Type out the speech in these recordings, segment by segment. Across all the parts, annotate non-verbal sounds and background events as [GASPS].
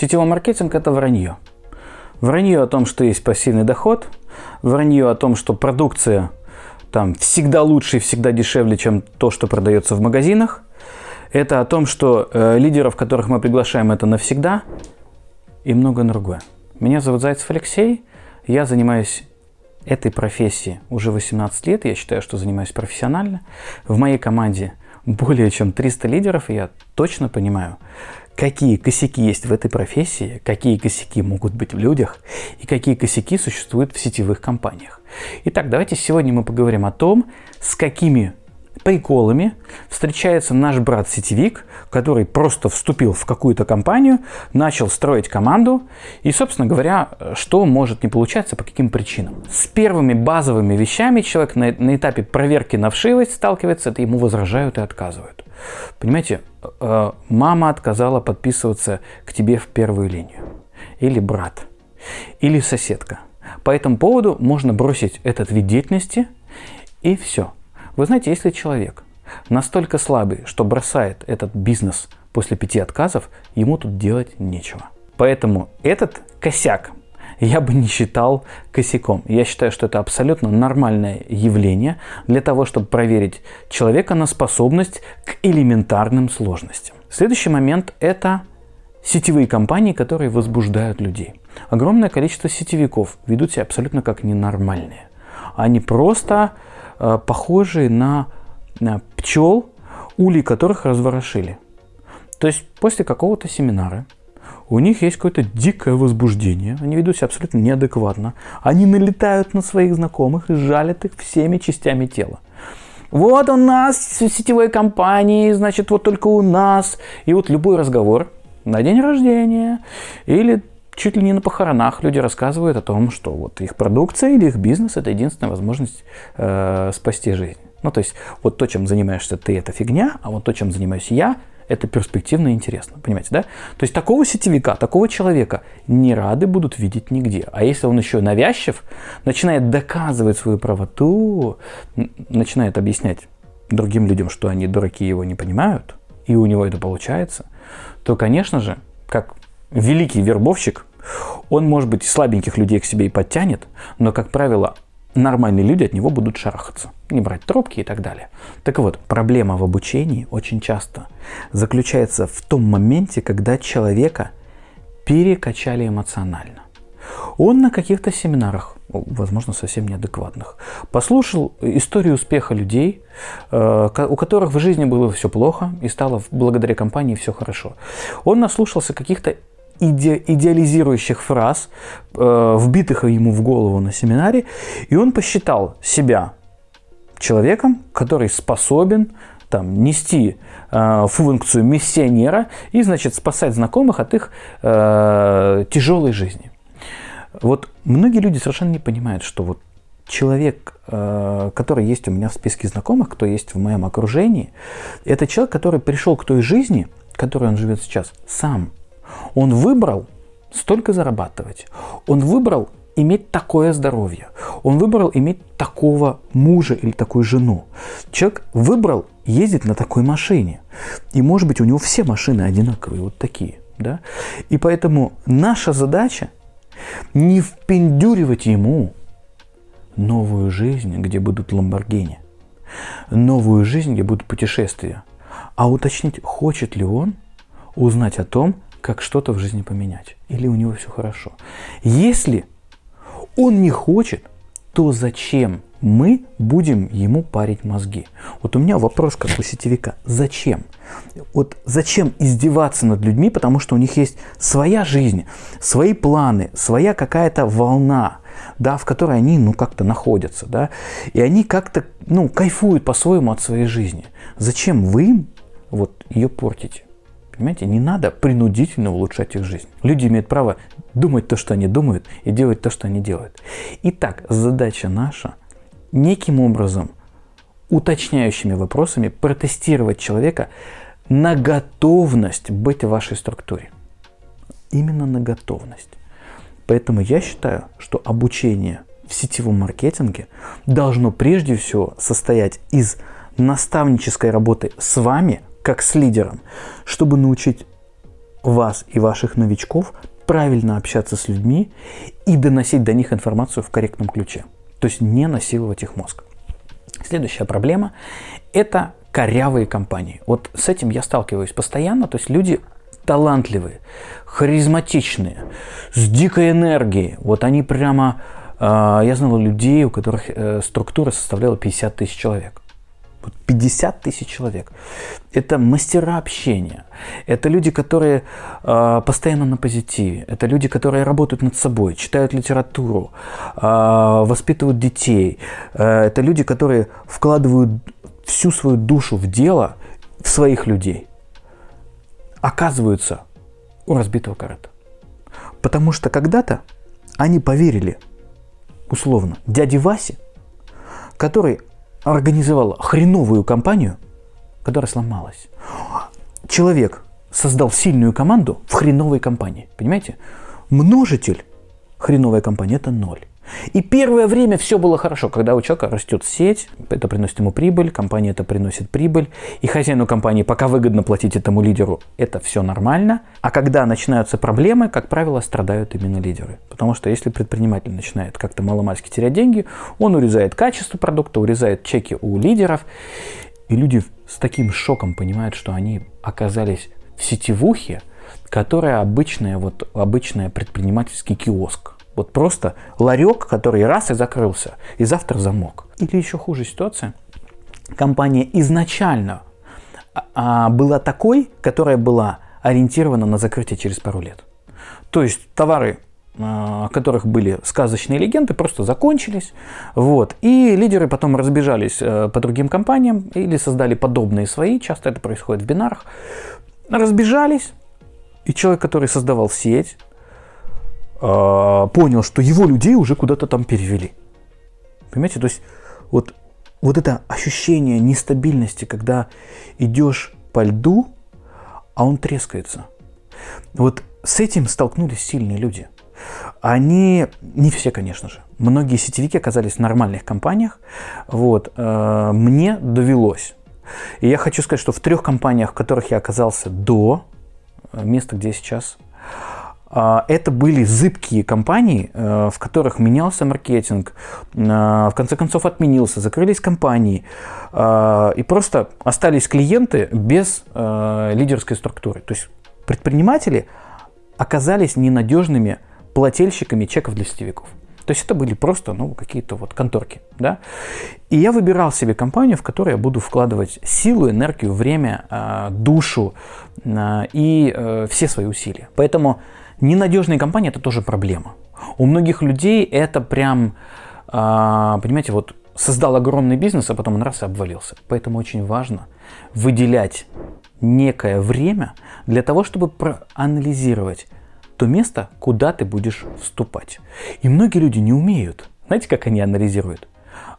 Сетевой маркетинг – это вранье. Вранье о том, что есть пассивный доход, вранье о том, что продукция там всегда лучше и всегда дешевле, чем то, что продается в магазинах. Это о том, что э, лидеров, которых мы приглашаем, это навсегда и многое другое. Меня зовут Зайцев Алексей, я занимаюсь этой профессией уже 18 лет, я считаю, что занимаюсь профессионально. В моей команде более чем 300 лидеров, и я точно понимаю, какие косяки есть в этой профессии, какие косяки могут быть в людях и какие косяки существуют в сетевых компаниях. Итак, давайте сегодня мы поговорим о том, с какими приколами встречается наш брат-сетевик, который просто вступил в какую-то компанию, начал строить команду и, собственно говоря, что может не получаться, по каким причинам. С первыми базовыми вещами человек на, на этапе проверки на вшивость сталкивается, это ему возражают и отказывают. Понимаете, э, мама отказала подписываться к тебе в первую линию. Или брат. Или соседка. По этому поводу можно бросить этот вид деятельности и все – вы знаете, если человек настолько слабый, что бросает этот бизнес после пяти отказов, ему тут делать нечего. Поэтому этот косяк я бы не считал косяком. Я считаю, что это абсолютно нормальное явление для того, чтобы проверить человека на способность к элементарным сложностям. Следующий момент – это сетевые компании, которые возбуждают людей. Огромное количество сетевиков ведут себя абсолютно как ненормальные. Они просто Э, похожие на, на пчел, улей которых разворошили. То есть после какого-то семинара у них есть какое-то дикое возбуждение, они ведут себя абсолютно неадекватно, они налетают на своих знакомых и жалят их всеми частями тела. Вот у нас в сетевой компании, значит, вот только у нас. И вот любой разговор на день рождения или чуть ли не на похоронах люди рассказывают о том, что вот их продукция или их бизнес – это единственная возможность э, спасти жизнь. Ну, то есть, вот то, чем занимаешься ты, это фигня, а вот то, чем занимаюсь я, это перспективно и интересно. Понимаете, да? То есть, такого сетевика, такого человека не рады будут видеть нигде. А если он еще навязчив, начинает доказывать свою правоту, начинает объяснять другим людям, что они дураки его не понимают, и у него это получается, то, конечно же, как великий вербовщик, он, может быть, слабеньких людей к себе и подтянет, но, как правило, нормальные люди от него будут шарахаться, не брать трубки и так далее. Так вот, проблема в обучении очень часто заключается в том моменте, когда человека перекачали эмоционально. Он на каких-то семинарах, возможно, совсем неадекватных, послушал историю успеха людей, э, у которых в жизни было все плохо и стало благодаря компании все хорошо. Он наслушался каких-то иде идеализирующих фраз, э, вбитых ему в голову на семинаре, и он посчитал себя человеком, который способен там, нести э, функцию миссионера и, значит, спасать знакомых от их э, тяжелой жизни. Вот многие люди совершенно не понимают, что вот человек, э, который есть у меня в списке знакомых, кто есть в моем окружении, это человек, который пришел к той жизни, которой он живет сейчас, сам. Он выбрал столько зарабатывать. Он выбрал иметь такое здоровье. Он выбрал иметь такого мужа или такую жену. Человек выбрал ездить на такой машине. И может быть у него все машины одинаковые, вот такие. Да? И поэтому наша задача не впендюривать ему новую жизнь, где будут ламборгини, новую жизнь, где будут путешествия, а уточнить, хочет ли он узнать о том, как что-то в жизни поменять. Или у него все хорошо. Если он не хочет, то зачем мы будем ему парить мозги? Вот у меня вопрос как у сетевика. Зачем? Вот зачем издеваться над людьми, потому что у них есть своя жизнь, свои планы, своя какая-то волна, да, в которой они, ну, как-то находятся, да, и они как-то, ну, кайфуют по-своему от своей жизни. Зачем вы вот ее портите? Понимаете, не надо принудительно улучшать их жизнь. Люди имеют право думать то, что они думают, и делать то, что они делают. Итак, задача наша неким образом, уточняющими вопросами, протестировать человека на готовность быть в вашей структуре. Именно на готовность. Поэтому я считаю, что обучение в сетевом маркетинге должно прежде всего состоять из наставнической работы с вами – как с лидером, чтобы научить вас и ваших новичков правильно общаться с людьми и доносить до них информацию в корректном ключе. То есть не насиловать их мозг. Следующая проблема – это корявые компании. Вот с этим я сталкиваюсь постоянно. То есть люди талантливые, харизматичные, с дикой энергией. Вот они прямо... Э, я знал людей, у которых э, структура составляла 50 тысяч человек. 50 тысяч человек. Это мастера общения. Это люди, которые э, постоянно на позитиве. Это люди, которые работают над собой, читают литературу, э, воспитывают детей. Э, это люди, которые вкладывают всю свою душу в дело, в своих людей. Оказываются у разбитого корыта. Потому что когда-то они поверили, условно, дяде Васе, который организовала хреновую компанию, которая сломалась. Человек создал сильную команду в хреновой компании. Понимаете? Множитель хреновой компании – это ноль. И первое время все было хорошо, когда у человека растет сеть, это приносит ему прибыль, компания это приносит прибыль, и хозяину компании пока выгодно платить этому лидеру, это все нормально. А когда начинаются проблемы, как правило, страдают именно лидеры. Потому что если предприниматель начинает как-то маломальски терять деньги, он урезает качество продукта, урезает чеки у лидеров, и люди с таким шоком понимают, что они оказались в сетевухе, которая обычная, вот, обычная предпринимательский киоск. Вот просто ларек, который раз и закрылся, и завтра замок. Или еще хуже ситуация. Компания изначально а, была такой, которая была ориентирована на закрытие через пару лет. То есть товары, а, о которых были сказочные легенды, просто закончились. Вот. И лидеры потом разбежались э, по другим компаниям или создали подобные свои, часто это происходит в бинарах, разбежались, и человек, который создавал сеть, понял, что его людей уже куда-то там перевели. Понимаете, то есть вот, вот это ощущение нестабильности, когда идешь по льду, а он трескается. Вот с этим столкнулись сильные люди. Они, не все, конечно же, многие сетевики оказались в нормальных компаниях. Вот, э, мне довелось. И я хочу сказать, что в трех компаниях, в которых я оказался до э, места, где я сейчас, а, это были зыбкие компании, э, в которых менялся маркетинг, э, в конце концов отменился, закрылись компании, э, и просто остались клиенты без лидерской структуры. То есть предприниматели оказались ненадежными плательщиками чеков для сетевиков. То есть это были просто ну, какие-то вот конторки. Да? И я выбирал себе компанию, в которой я буду вкладывать силу, энергию, время, душу и все свои усилия. Поэтому Ненадежные компании – это тоже проблема. У многих людей это прям, а, понимаете, вот создал огромный бизнес, а потом он раз и обвалился. Поэтому очень важно выделять некое время для того, чтобы проанализировать то место, куда ты будешь вступать. И многие люди не умеют. Знаете, как они анализируют?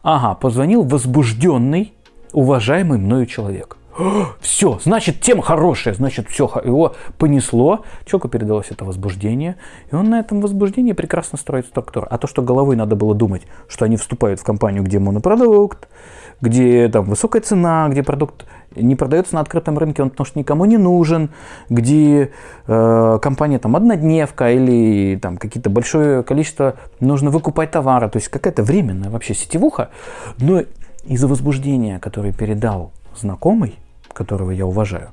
Ага, позвонил возбужденный, уважаемый мною человек [GASPS] все, значит, тема хорошая, значит, все, его понесло, человеку передалось это возбуждение, и он на этом возбуждении прекрасно строит структуру. А то, что головой надо было думать, что они вступают в компанию, где монопродукт, где там высокая цена, где продукт не продается на открытом рынке, он потому что никому не нужен, где э, компания там однодневка или там какие-то большое количество нужно выкупать товара, то есть какая-то временная вообще сетевуха, но из-за возбуждения, которое передал знакомый, которого я уважаю,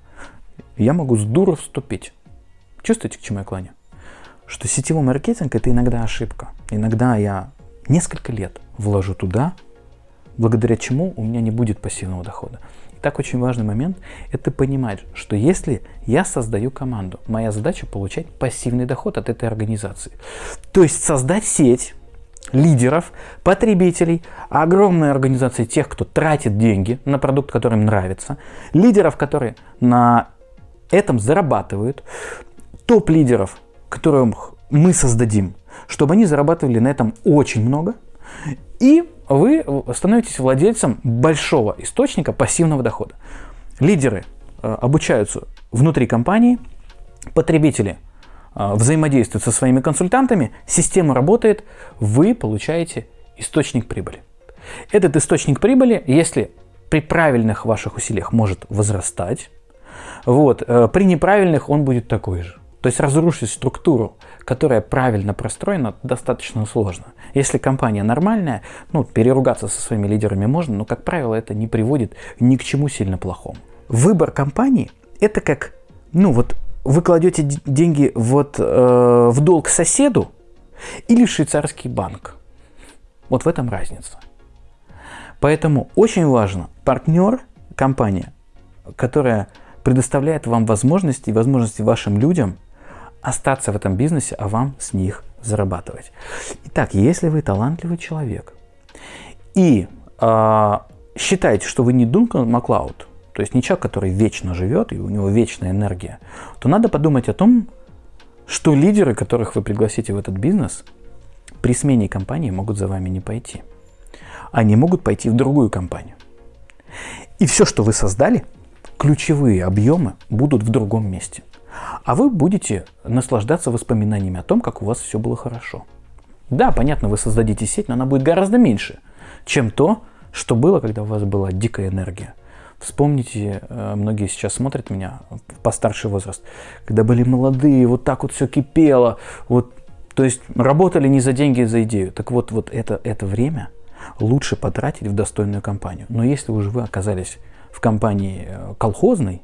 я могу с дуру вступить. Чувствуете, к чему я клоню? Что сетевой маркетинг – это иногда ошибка. Иногда я несколько лет вложу туда, благодаря чему у меня не будет пассивного дохода. Так очень важный момент – это понимать, что если я создаю команду, моя задача – получать пассивный доход от этой организации. То есть создать сеть, лидеров, потребителей, огромной организации тех, кто тратит деньги на продукт, который им нравится, лидеров, которые на этом зарабатывают, топ-лидеров, которых мы создадим, чтобы они зарабатывали на этом очень много, и вы становитесь владельцем большого источника пассивного дохода. Лидеры э, обучаются внутри компании, потребители взаимодействует со своими консультантами, система работает, вы получаете источник прибыли. Этот источник прибыли, если при правильных ваших усилиях может возрастать, Вот. Э, при неправильных он будет такой же. То есть разрушить структуру, которая правильно простроена, достаточно сложно. Если компания нормальная, ну, переругаться со своими лидерами можно, но, как правило, это не приводит ни к чему сильно плохому. Выбор компании – это как, ну вот, вы кладете деньги вот э, в долг соседу или в швейцарский банк. Вот в этом разница. Поэтому очень важно партнер, компания, которая предоставляет вам возможности и возможности вашим людям остаться в этом бизнесе, а вам с них зарабатывать. Итак, если вы талантливый человек и э, считаете, что вы не Дункан Маклауд, то есть не человек, который вечно живет и у него вечная энергия, то надо подумать о том, что лидеры, которых вы пригласите в этот бизнес, при смене компании могут за вами не пойти. Они могут пойти в другую компанию. И все, что вы создали, ключевые объемы будут в другом месте. А вы будете наслаждаться воспоминаниями о том, как у вас все было хорошо. Да, понятно, вы создадите сеть, но она будет гораздо меньше, чем то, что было, когда у вас была дикая энергия. Вспомните, э, многие сейчас смотрят меня в постарший возраст, когда были молодые, вот так вот все кипело, вот, то есть работали не за деньги, а за идею. Так вот, вот это, это время лучше потратить в достойную компанию. Но если уже вы оказались в компании э, колхозной,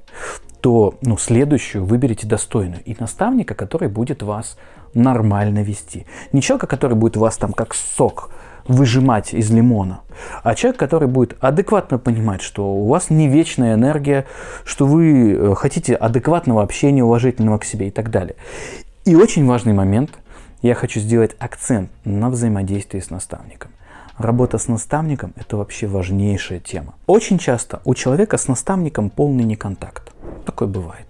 то ну, следующую выберите достойную. И наставника, который будет вас нормально вести. Не человека, который будет вас там как сок выжимать из лимона, а человек, который будет адекватно понимать, что у вас не вечная энергия, что вы э, хотите адекватного общения, уважительного к себе и так далее. И очень важный момент, я хочу сделать акцент на взаимодействии с наставником. Работа с наставником – это вообще важнейшая тема. Очень часто у человека с наставником полный неконтакт. Такое бывает.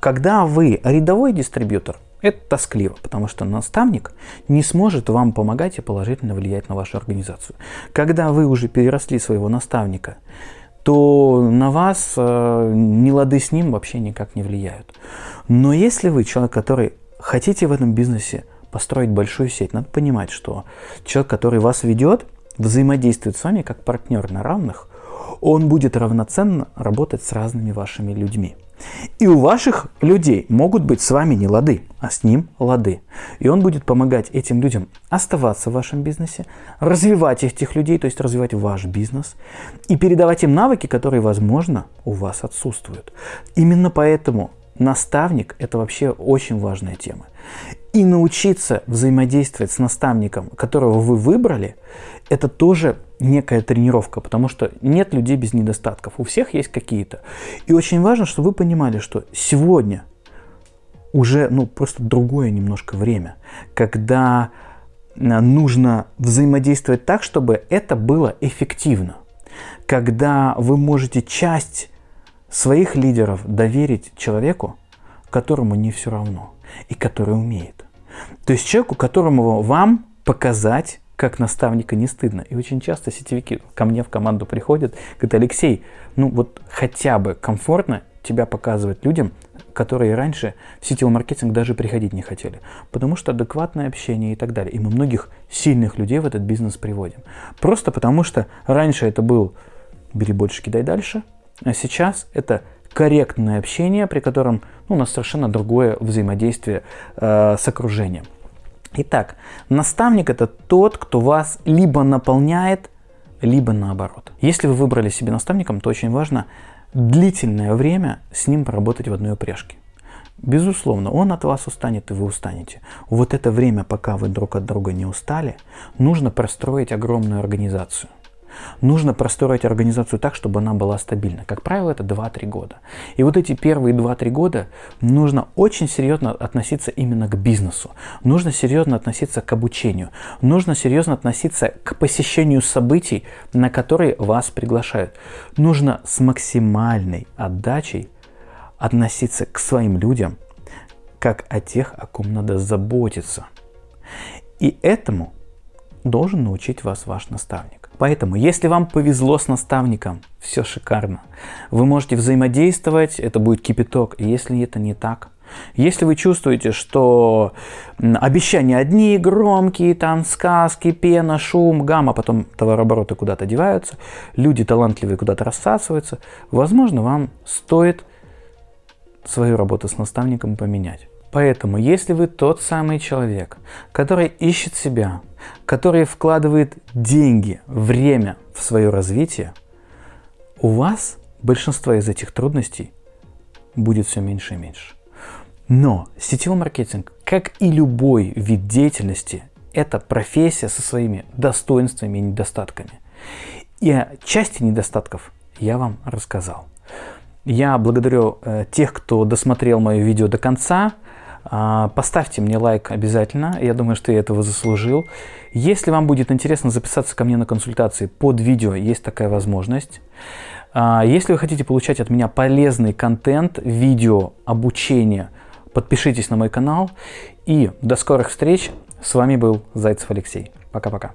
Когда вы рядовой дистрибьютор, это тоскливо, потому что наставник не сможет вам помогать и положительно влиять на вашу организацию. Когда вы уже переросли своего наставника, то на вас э, не лады с ним вообще никак не влияют. Но если вы человек, который хотите в этом бизнесе построить большую сеть, надо понимать, что человек, который вас ведет, взаимодействует с вами как партнер на равных, он будет равноценно работать с разными вашими людьми. И у ваших людей могут быть с вами не лады, а с ним лады. И он будет помогать этим людям оставаться в вашем бизнесе, развивать этих людей, то есть развивать ваш бизнес, и передавать им навыки, которые, возможно, у вас отсутствуют. Именно поэтому наставник – это вообще очень важная тема. И научиться взаимодействовать с наставником, которого вы выбрали, это тоже некая тренировка, потому что нет людей без недостатков. У всех есть какие-то. И очень важно, чтобы вы понимали, что сегодня уже ну, просто другое немножко время, когда э, нужно взаимодействовать так, чтобы это было эффективно. Когда вы можете часть своих лидеров доверить человеку, которому не все равно и который умеет. То есть человеку, которому вам показать как наставника не стыдно. И очень часто сетевики ко мне в команду приходят, говорят, Алексей, ну вот хотя бы комфортно тебя показывать людям, которые раньше в сетевой маркетинг даже приходить не хотели. Потому что адекватное общение и так далее. И мы многих сильных людей в этот бизнес приводим. Просто потому что раньше это был «бери больше, кидай дальше», а сейчас это корректное общение, при котором ну, у нас совершенно другое взаимодействие э, с окружением. Итак, наставник это тот, кто вас либо наполняет, либо наоборот. Если вы выбрали себе наставником, то очень важно длительное время с ним поработать в одной упряжке. Безусловно, он от вас устанет, и вы устанете. Вот это время, пока вы друг от друга не устали, нужно простроить огромную организацию – Нужно простроить организацию так, чтобы она была стабильна. Как правило, это 2-3 года. И вот эти первые 2-3 года нужно очень серьезно относиться именно к бизнесу. Нужно серьезно относиться к обучению. Нужно серьезно относиться к посещению событий, на которые вас приглашают. Нужно с максимальной отдачей относиться к своим людям, как о тех, о ком надо заботиться. И этому должен научить вас ваш наставник. Поэтому, если вам повезло с наставником, все шикарно. Вы можете взаимодействовать, это будет кипяток. Если это не так, если вы чувствуете, что обещания одни, громкие, там сказки, пена, шум, гамма, потом товарообороты куда-то деваются, люди талантливые куда-то рассасываются, возможно, вам стоит свою работу с наставником поменять. Поэтому, если вы тот самый человек, который ищет себя, который вкладывает деньги, время в свое развитие, у вас большинство из этих трудностей будет все меньше и меньше. Но сетевой маркетинг, как и любой вид деятельности, это профессия со своими достоинствами и недостатками. И о части недостатков я вам рассказал. Я благодарю э, тех, кто досмотрел мое видео до конца. Э, поставьте мне лайк обязательно, я думаю, что я этого заслужил. Если вам будет интересно записаться ко мне на консультации под видео, есть такая возможность. Э, если вы хотите получать от меня полезный контент, видео, обучение, подпишитесь на мой канал. И до скорых встреч. С вами был Зайцев Алексей. Пока-пока.